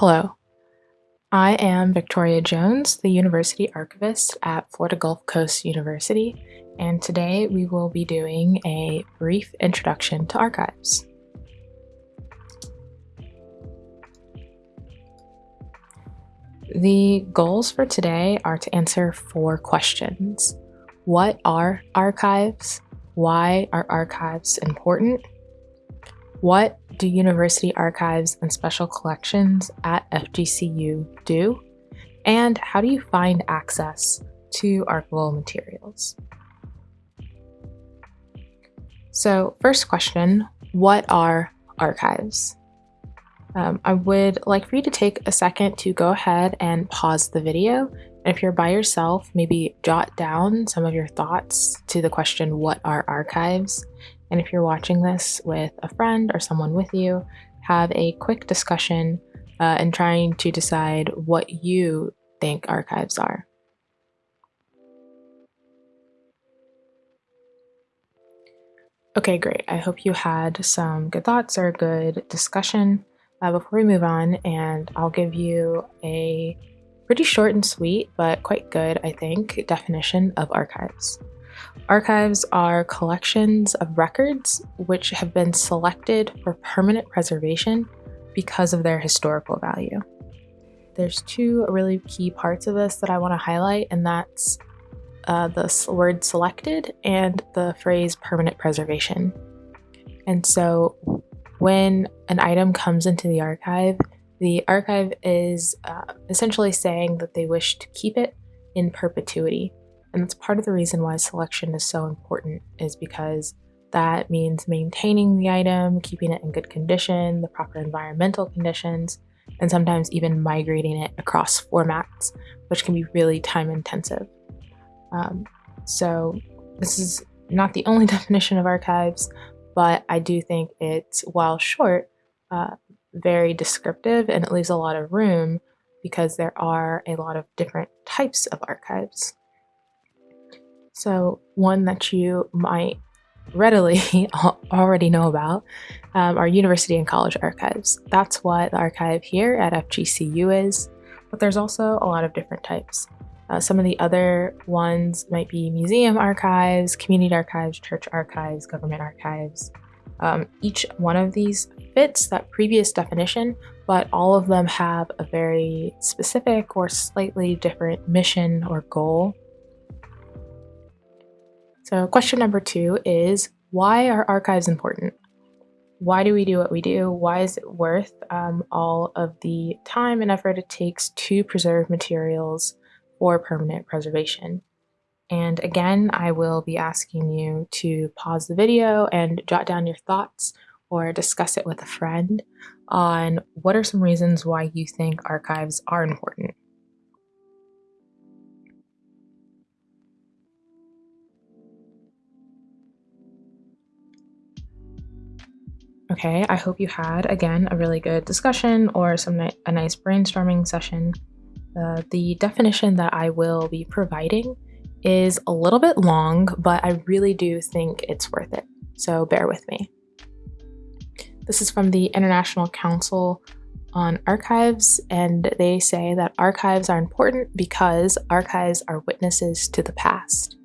Hello, I am Victoria Jones, the University Archivist at Florida Gulf Coast University, and today we will be doing a brief introduction to archives. The goals for today are to answer four questions. What are archives? Why are archives important? What do university archives and special collections at FGCU do? And how do you find access to archival materials? So first question, what are archives? Um, I would like for you to take a second to go ahead and pause the video. And if you're by yourself, maybe jot down some of your thoughts to the question, what are archives? And if you're watching this with a friend or someone with you, have a quick discussion uh, and trying to decide what you think archives are. Okay, great. I hope you had some good thoughts or a good discussion. Uh, before we move on, and I'll give you a pretty short and sweet, but quite good, I think, definition of archives. Archives are collections of records which have been selected for permanent preservation because of their historical value. There's two really key parts of this that I want to highlight, and that's uh, the word selected and the phrase permanent preservation. And so when an item comes into the archive, the archive is uh, essentially saying that they wish to keep it in perpetuity. And that's part of the reason why selection is so important is because that means maintaining the item, keeping it in good condition, the proper environmental conditions, and sometimes even migrating it across formats, which can be really time intensive. Um, so this is not the only definition of archives, but I do think it's, while short, uh, very descriptive and it leaves a lot of room because there are a lot of different types of archives. So one that you might readily already know about um, are university and college archives. That's what the archive here at FGCU is, but there's also a lot of different types. Uh, some of the other ones might be museum archives, community archives, church archives, government archives. Um, each one of these fits that previous definition, but all of them have a very specific or slightly different mission or goal so question number two is, why are archives important? Why do we do what we do? Why is it worth um, all of the time and effort it takes to preserve materials for permanent preservation? And again, I will be asking you to pause the video and jot down your thoughts or discuss it with a friend on what are some reasons why you think archives are important. Okay, I hope you had, again, a really good discussion or some ni a nice brainstorming session. Uh, the definition that I will be providing is a little bit long, but I really do think it's worth it, so bear with me. This is from the International Council on Archives, and they say that archives are important because archives are witnesses to the past.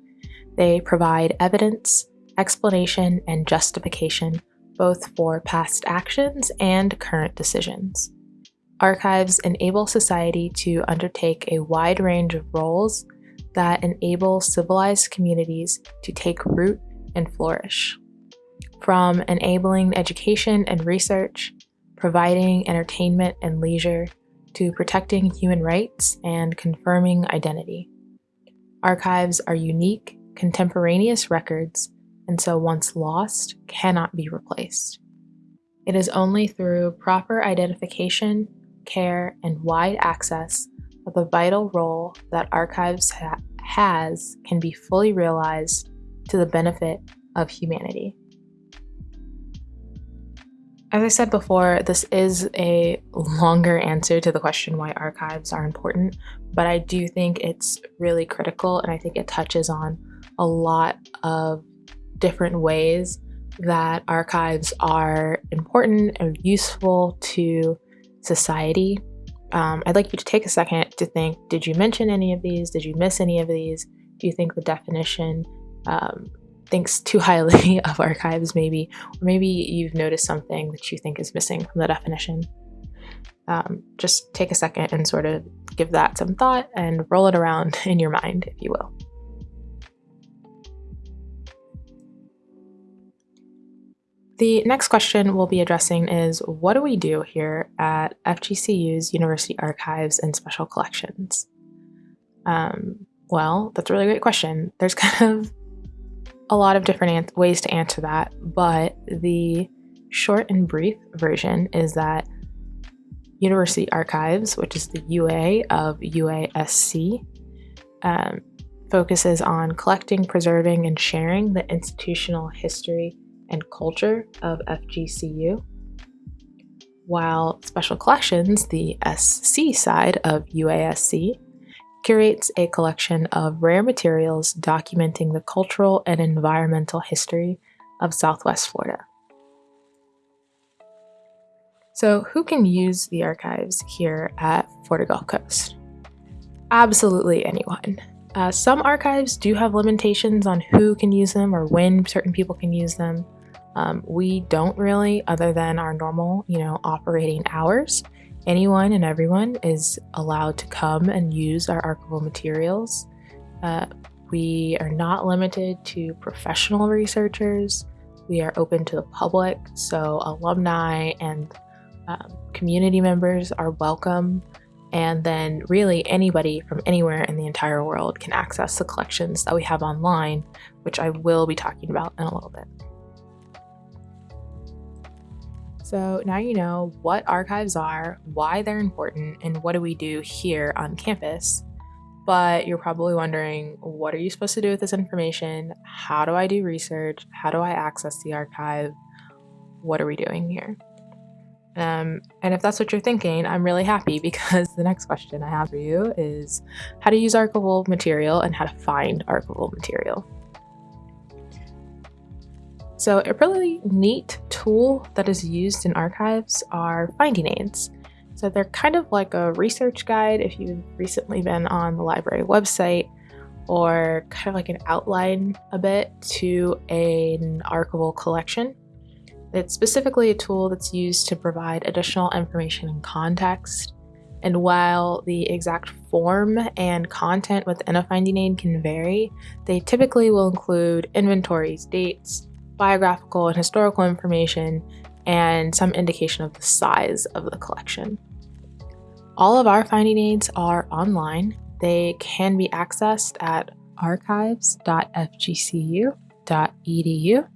They provide evidence, explanation, and justification both for past actions and current decisions. Archives enable society to undertake a wide range of roles that enable civilized communities to take root and flourish. From enabling education and research, providing entertainment and leisure, to protecting human rights and confirming identity. Archives are unique, contemporaneous records and so once lost, cannot be replaced. It is only through proper identification, care, and wide access that the vital role that archives ha has can be fully realized to the benefit of humanity. As I said before, this is a longer answer to the question why archives are important, but I do think it's really critical and I think it touches on a lot of different ways that archives are important and useful to society. um, I'd like you to take a second to think did you mention any of these? Did you miss any of these? Do you think the definition um, thinks too highly of archives, maybe? Or maybe you've noticed something that you think is missing from the definition. Um, just take a second and sort of give that some thought and roll it around in your mind, if you will. The next question we'll be addressing is what do we do here at FGCU's University Archives and Special Collections? Um, well, that's a really great question. There's kind of a lot of different ways to answer that, but the short and brief version is that University Archives, which is the UA of UASC, um, focuses on collecting, preserving, and sharing the institutional history and culture of FGCU, while Special Collections, the SC side of UASC, curates a collection of rare materials documenting the cultural and environmental history of Southwest Florida. So, who can use the archives here at Florida Gulf Coast? Absolutely anyone. Uh, some archives do have limitations on who can use them or when certain people can use them. Um, we don't really, other than our normal, you know, operating hours. Anyone and everyone is allowed to come and use our archival materials. Uh, we are not limited to professional researchers. We are open to the public, so alumni and um, community members are welcome. And then, really, anybody from anywhere in the entire world can access the collections that we have online, which I will be talking about in a little bit. So now you know what archives are, why they're important, and what do we do here on campus. But you're probably wondering, what are you supposed to do with this information? How do I do research? How do I access the archive? What are we doing here? Um, and if that's what you're thinking, I'm really happy because the next question I have for you is how to use archival material and how to find archival material. So a really neat tool that is used in archives are finding aids. So they're kind of like a research guide if you've recently been on the library website or kind of like an outline a bit to an archival collection. It's specifically a tool that's used to provide additional information and context. And while the exact form and content within a finding aid can vary, they typically will include inventories, dates, biographical and historical information, and some indication of the size of the collection. All of our finding aids are online. They can be accessed at archives.fgcu.edu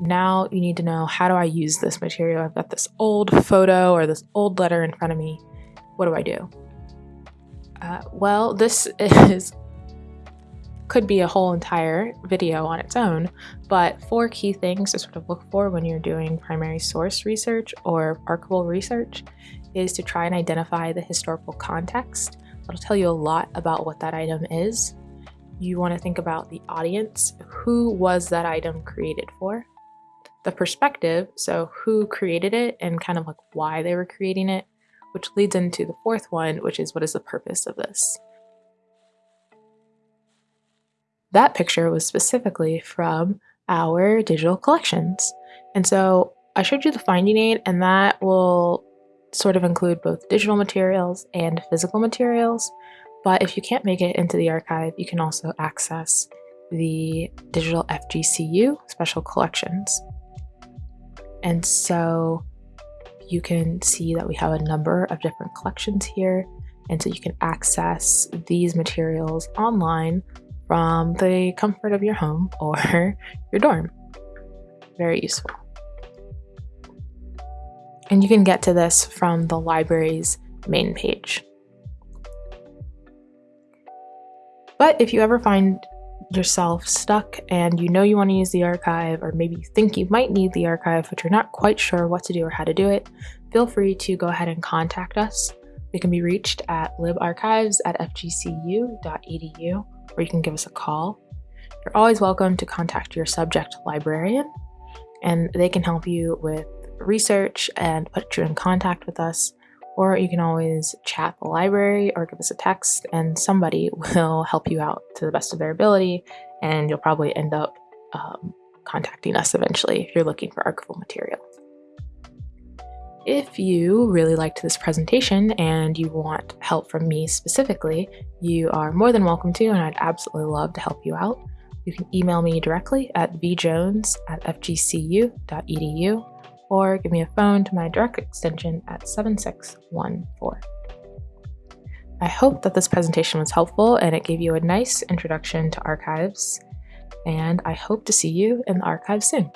now you need to know how do I use this material? I've got this old photo or this old letter in front of me. What do I do? Uh, well, this is could be a whole entire video on its own, but four key things to sort of look for when you're doing primary source research or archival research is to try and identify the historical context. That'll tell you a lot about what that item is. You want to think about the audience. Who was that item created for? the perspective, so who created it and kind of like why they were creating it, which leads into the fourth one, which is what is the purpose of this? That picture was specifically from our digital collections. And so I showed you the finding aid, and that will sort of include both digital materials and physical materials. But if you can't make it into the archive, you can also access the digital FGCU special collections. And so you can see that we have a number of different collections here. And so you can access these materials online from the comfort of your home or your dorm. Very useful. And you can get to this from the library's main page. But if you ever find yourself stuck and you know you want to use the archive, or maybe you think you might need the archive, but you're not quite sure what to do or how to do it, feel free to go ahead and contact us. We can be reached at libarchives at fgcu.edu, or you can give us a call. You're always welcome to contact your subject librarian, and they can help you with research and put you in contact with us, or you can always chat the library or give us a text, and somebody will help you out to the best of their ability, and you'll probably end up um, contacting us eventually if you're looking for archival material. If you really liked this presentation and you want help from me specifically, you are more than welcome to, and I'd absolutely love to help you out. You can email me directly at vjones at fgcu.edu or give me a phone to my direct extension at 7614. I hope that this presentation was helpful and it gave you a nice introduction to archives, and I hope to see you in the archives soon.